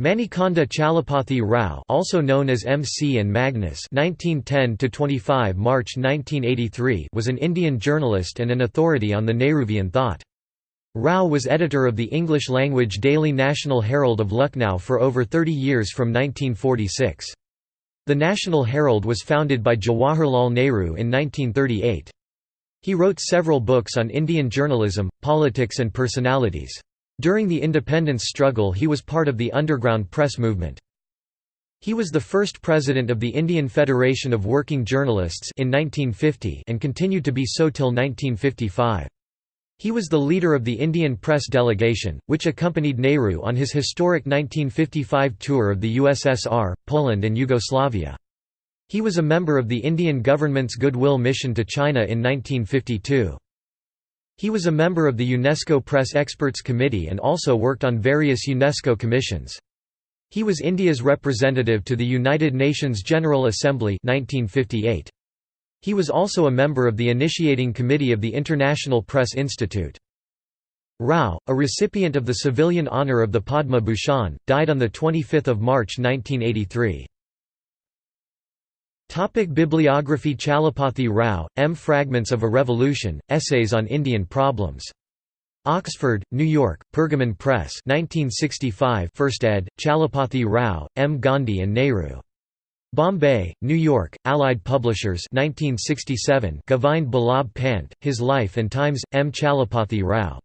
Manikonda Chalapathi Rao also known as MC and Magnus (1910–25 March 1983 was an Indian journalist and an authority on the Nehruvian thought. Rao was editor of the English-language daily National Herald of Lucknow for over 30 years from 1946. The National Herald was founded by Jawaharlal Nehru in 1938. He wrote several books on Indian journalism, politics and personalities. During the independence struggle he was part of the underground press movement. He was the first president of the Indian Federation of Working Journalists in 1950 and continued to be so till 1955. He was the leader of the Indian press delegation, which accompanied Nehru on his historic 1955 tour of the USSR, Poland and Yugoslavia. He was a member of the Indian government's Goodwill Mission to China in 1952. He was a member of the UNESCO Press Experts Committee and also worked on various UNESCO commissions. He was India's representative to the United Nations General Assembly 1958. He was also a member of the initiating committee of the International Press Institute. Rao, a recipient of the civilian honour of the Padma Bhushan, died on 25 March 1983. Topic Bibliography Chalapathi Rao, M. Fragments of a Revolution, Essays on Indian Problems. Oxford, New York, Pergamon Press 1965 1st ed., Chalapathi Rao, M. Gandhi and Nehru. Bombay, New York, Allied Publishers 1967 Govind Ballabh Pant, His Life and Times, M. Chalapathi Rao.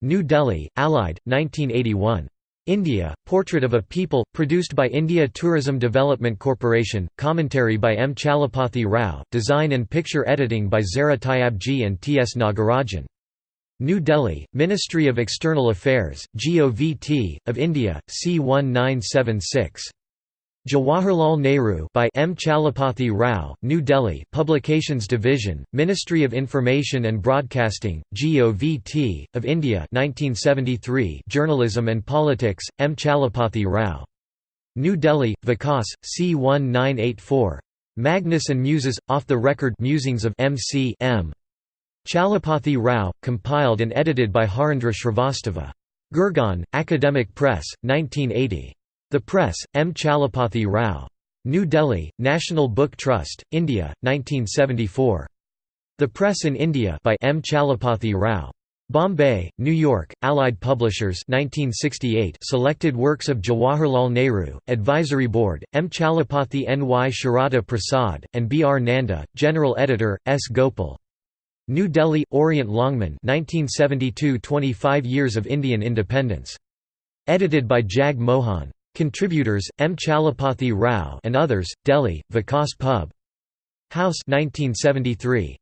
New Delhi, Allied, 1981. India, Portrait of a People, produced by India Tourism Development Corporation, commentary by M. Chalapathi Rao, design and picture editing by Zara Tyabji and T. S. Nagarajan. New Delhi, Ministry of External Affairs, GOVT, of India, C1976. Jawaharlal Nehru by M. Chalapathi Rao, New Delhi Publications Division, Ministry of Information and Broadcasting, GOVT, of India 1973 Journalism and Politics, M. Chalapathi Rao. New Delhi, Vikas, C1984. Magnus and Muses, Off-the-Record Musings of M.C. M. Chalapathi Rao, compiled and edited by Harendra Shrivastava. Gurgaon, Academic Press, 1980. The Press, M. Chalapathi Rao. New Delhi, National Book Trust, India, 1974. The Press in India by M. Chalapathi Rao. Bombay, New York, Allied Publishers 1968 Selected Works of Jawaharlal Nehru, Advisory Board, M. Chalapathi N. Y. Sharada Prasad, and B. R. Nanda, General Editor, S. Gopal. New Delhi, Orient Longman 1972 25 Years of Indian Independence. Edited by Jag Mohan. Contributors: M. Chalapathi Rao and others. Delhi: Vikas Pub. House 1973.